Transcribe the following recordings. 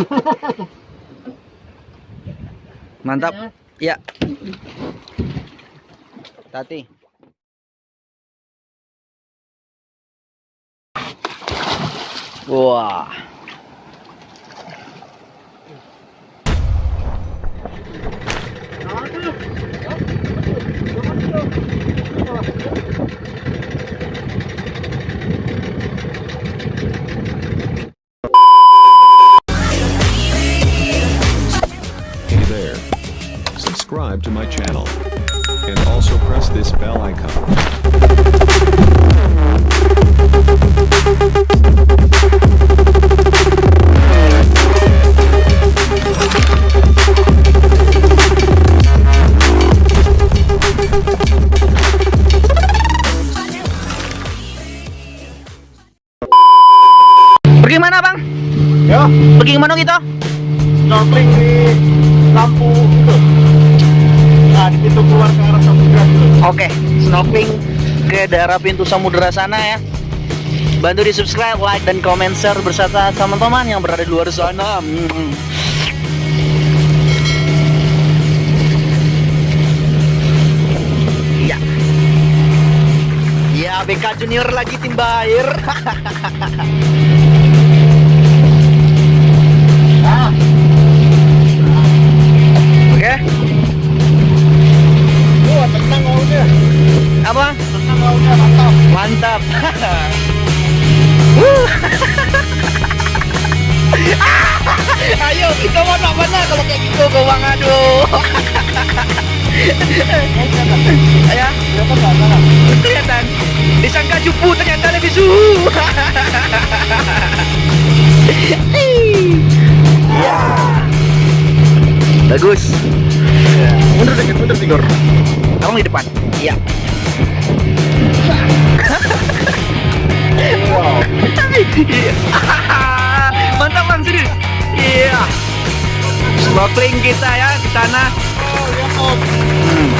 Mantap. Ya. Tati. Wah. Hey Oke, snorkeling ke daerah pintu samudera sana ya. Bantu di subscribe, like, dan komen share bersama teman-teman yang berada di luar sana. Hmm. Iya. Ya, BK Junior lagi timba air. Ya, kelihatan. Disangka jupu ternyata lebih suhu. Ya. Bagus. Mundur dikit, mundur tidur. Abang di depan. Iya. Wow. Mantap bang serius. Iya. Snorkeling kita ya di sana. Oh, lihat om. Hmm.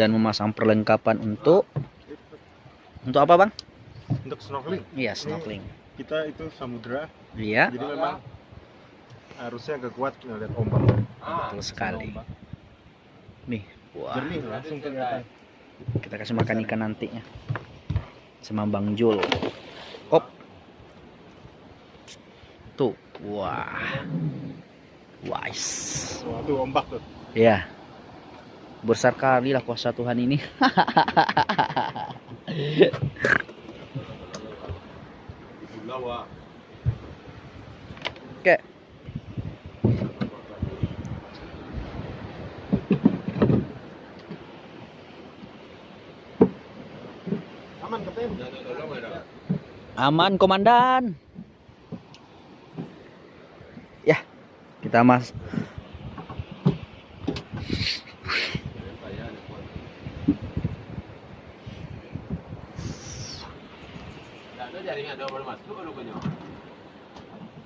dan memasang perlengkapan untuk untuk apa bang? Untuk snorkeling, Iya snorkeling. kita itu samudra, Iya jadi memang harusnya agak kuat ngeliat ombak. betul sekali. Ombak. Nih, wah Jernih langsung kelihatan. kita kasih makan ikan nantinya sama Bang Jul. Op. Tuh, wah, wise. Wah, tuh ombak tuh. Ya, besar kali lah kuasa Tuhan ini. Oke. Aman. Aman, komandan. Ya, kita mas.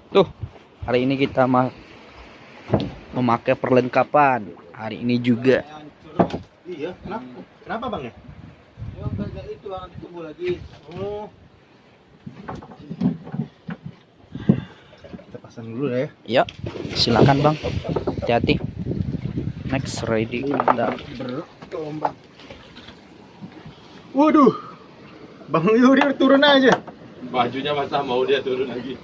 Tuh, hari ini kita ma memakai perlengkapan. Hari ini juga. Iya, kenapa? Kenapa bang ya? Ya kayak itu nanti tunggu lagi. Oh. Kita pasang dulu ya. Ya, silakan bang. Hati-hati. Next ready. Kita. Waduh. Bang Yuri turun aja. Bajunya masa mau dia turun lagi.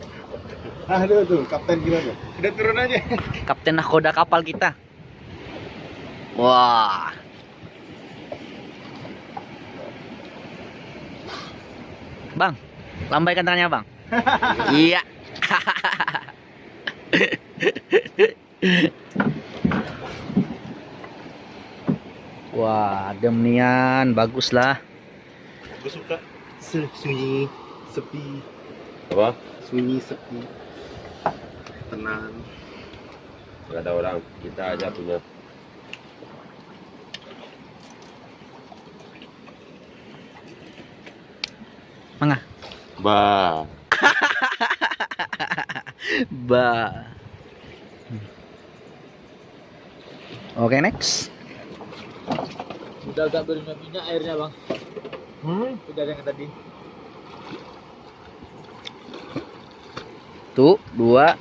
Aduh tuh, kapten gimana? Udah turun aja. Kapten nahkoda kapal kita. Wah. Bang, lambaikan tangannya bang. iya. Wah, adem nian, bagus lah. Gue suka sunyi, sepi, Apa? sunyi, sepi, tenang. Gak ada orang, kita aja punya. Mangga. Bah. Ba. Oke, next. Udah agak berminyak airnya bang. Hmm? Udah yang tadi. Tuh, dua.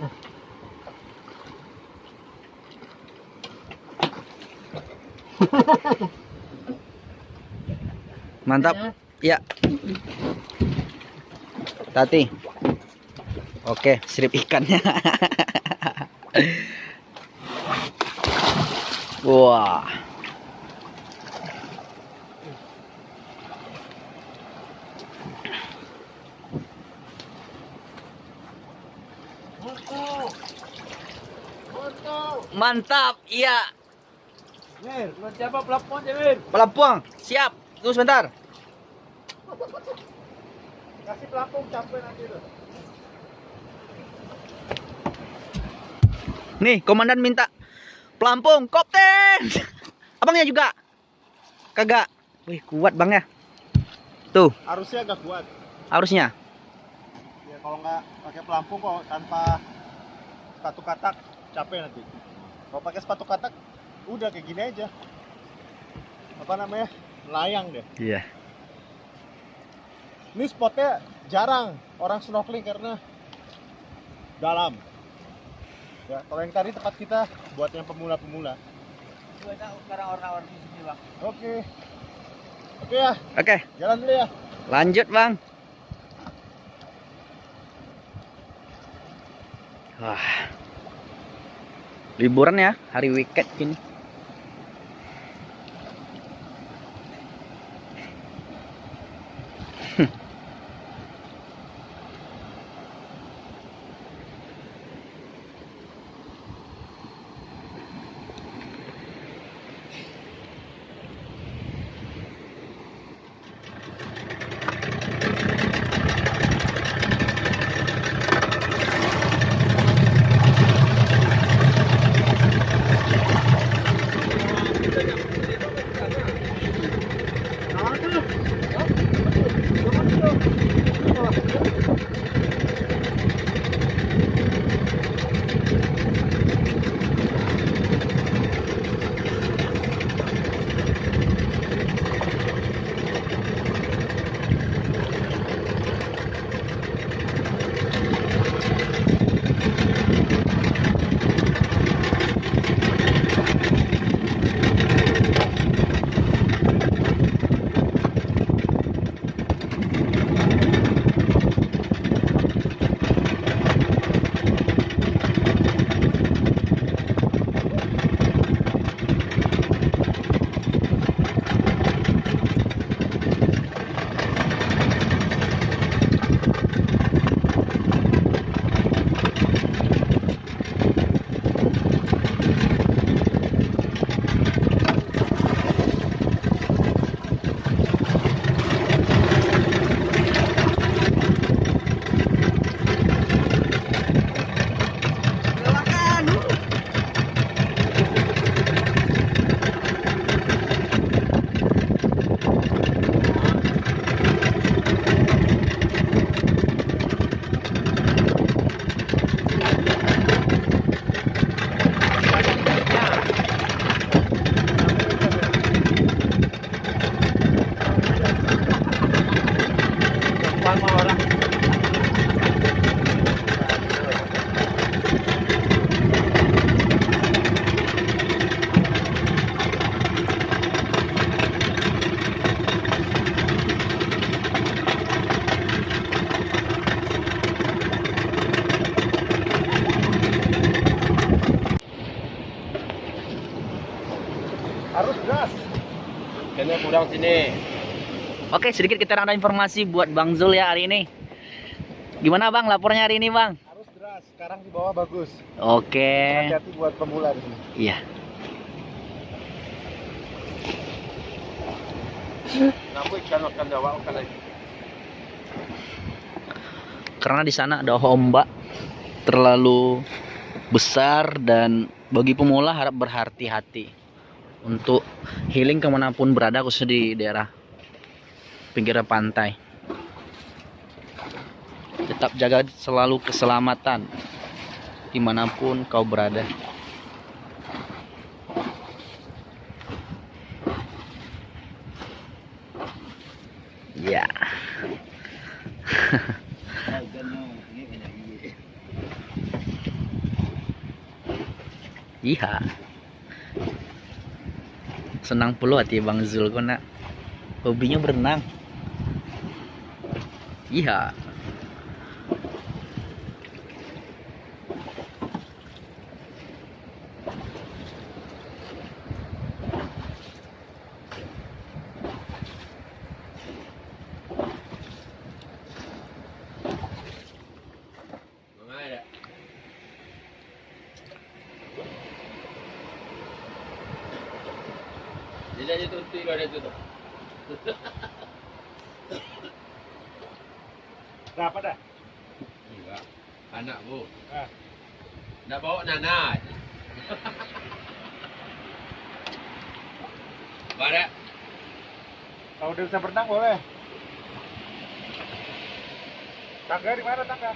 Mantap. Ya. Tati. Oke, sirip ikannya. Wah. Mantap. Iya. Mir, lu siapa pelapon ya Mir? Pelampung. Siap. Tunggu sebentar. Kasih pelapon capek nanti tuh. Nih, komandan minta pelampung, kopten. Abangnya juga. Kagak. Wih, kuat bang ya. Tuh, Harusnya agak kuat. harusnya. Ya kalau nggak pakai pelampung kok tanpa sepatu katak capek nanti. Kalau pakai sepatu katak udah kayak gini aja. Apa namanya? Layang deh. Iya. Ini spotnya jarang orang snorkeling karena dalam. Ya, kalau yang tadi tempat kita buat yang pemula-pemula. Sekarang orang-orang di sini, Bang. Oke. Oke ya, Oke, jalan dulu ya. lanjut bang. Wah. Liburan ya, hari weekend ini. Oke, sedikit kita ada informasi buat Bang Zul ya hari ini. Gimana Bang lapornya hari ini Bang? Arus deras, sekarang di bawah bagus. Oke. Hati-hati buat pemula di sini. Iya. Karena di sana ada ombak terlalu besar dan bagi pemula harap berhati-hati untuk healing ke mana pun berada khususnya di daerah pinggir pantai. Tetap jaga selalu keselamatan di mana pun kau berada. Ya. Iya. Senang pula hati Bang Zul kok nak. Hobinya berenang. Iya. Mana ada? Dia aja tuh tuh ada tuh. Berapa dah? Enggak. Anak bu. Ah. Nak bawa Nana. aja. Bara. Kalau udah bisa berenang boleh. Tangga di mana tangga?